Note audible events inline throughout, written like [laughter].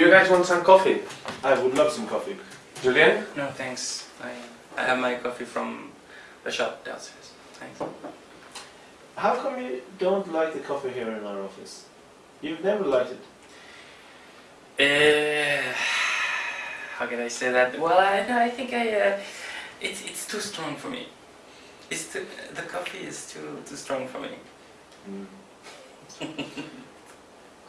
Do you guys want some coffee? I would love some coffee. Julien? No, thanks. I, I have my coffee from the shop downstairs. Thanks. How come you don't like the coffee here in our office? You've never liked it. Uh, how can I say that? Well, I, no, I think I, uh, it's, it's too strong for me. It's too, the coffee is too, too strong for me. [laughs]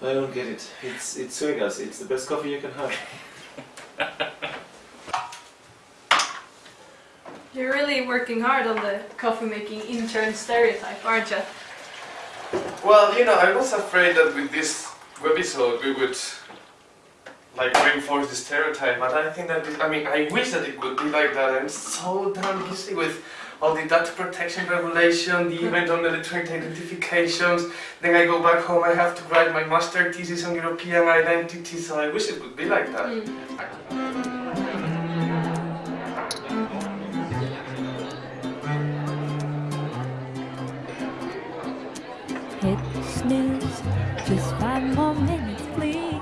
I don't get it. It's it's Suegas. It's the best coffee you can have. [laughs] You're really working hard on the coffee making intern stereotype, aren't you? Well, you know, I was afraid that with this webisode we would like reinforce the stereotype, but I think that, it, I mean, I wish that it would be like that. I'm so damn busy with all the data protection regulation, the event on electronic identifications. Then I go back home, I have to write my master thesis on European identity, so I wish it would be like that. Hit snooze, just five more minutes, please.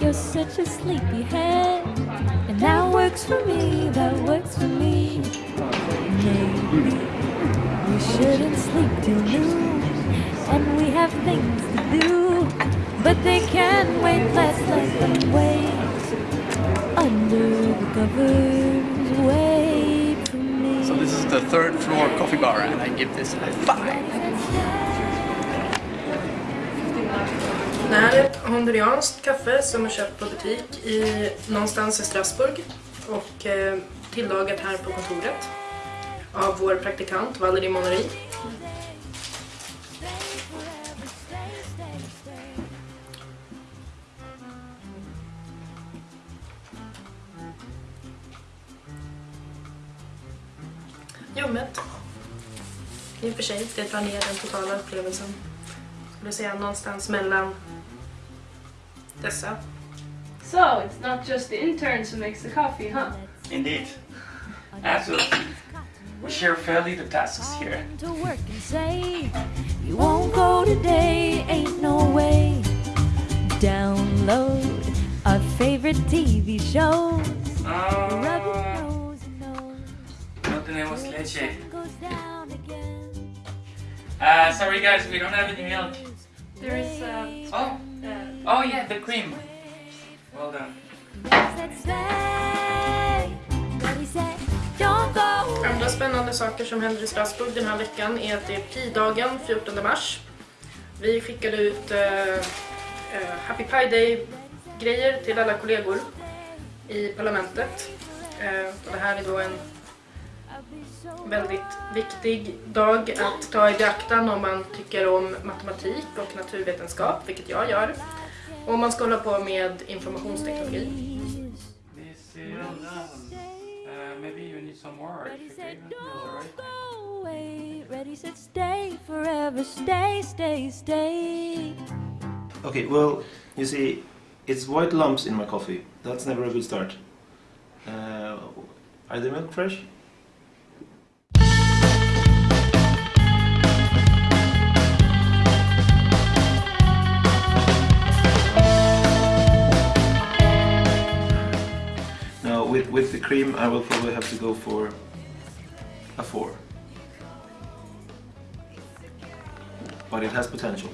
You're such a sleepyhead, and that works for me, that works for me. Maybe we shouldn't sleep till noon, and we have things to do, but they can wait, let's let them wait. Under the covers, wait for me. So this is the third floor coffee bar and I give this a five. Det här är ett hondurianskt kaffe som är köpt på butik i, någonstans i Strasbourg och eh, tillagat här på kontoret av vår praktikant Valerie Monnery. Ljummet. I och för sig, det drar ner den totala upplevelsen. Skulle säga någonstans mellan dessa. So, it's not just the interns who makes the coffee, huh? Indeed. Absolutely. We share fairly the tasks here. to work and say you won't go today ain't no way download our favorite tv shows Uh, nose nose no tenemos leche. goes down again Uh, sorry guys, we don't have any milk. There is, uh, Oh, uh, oh yeah, the cream. Well done. Andra spännande saker som händer i Strasbourg den här veckan är att det är Pi-dagen 14 mars. Vi skickade ut eh, eh, Happy Pi Day-grejer till alla kollegor i parlamentet. Eh, och det här är då en väldigt viktig dag att ta i beaktan om man tycker om matematik och naturvetenskap, vilket jag gör. Och om man ska hålla på med informationsteknologi. This is maybe you need some more. Ready, if you set, give it, all right. don't go away Ready, set, stay forever Stay, stay, stay Okay, well, you see, it's white lumps in my coffee. That's never a good start. Uh, are the milk fresh? with the cream I will probably have to go for a 4. But it has potential.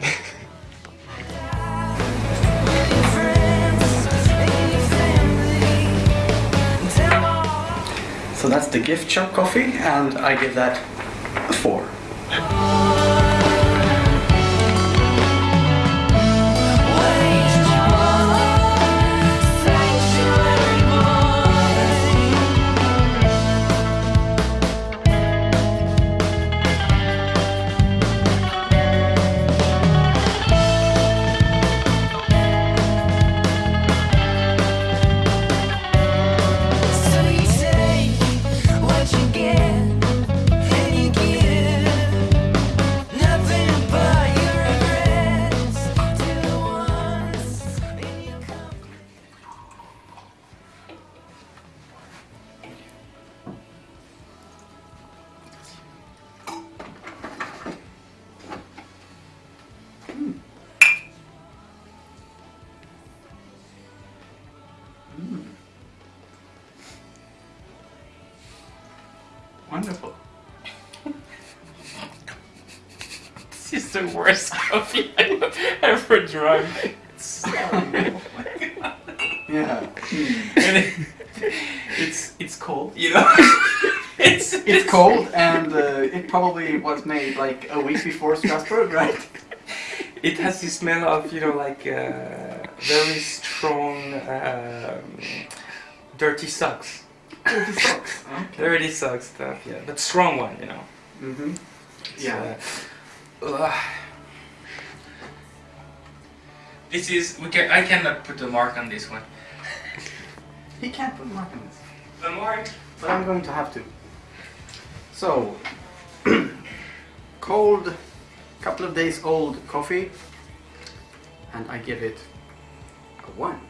[laughs] so that's the gift shop coffee and I give that a 4. Wonderful. This is the worst coffee I've ever drunk. It's so Yeah. and it, it's it's cold, you know. [laughs] it's It's cold and uh, it probably was made like a week before Strasbourg, right? It has the smell of you know like uh, very strong um, dirty socks. Dirty socks. Okay. Dirty sock stuff, yeah, but strong one, you know. Mm-hmm. It's, Yeah. uh. This is we can. I cannot put a mark on this one. [laughs] He can't put mark on this. The mark. But I'm going to have to. So, [clears throat] cold, couple of days old coffee, and I give it a one.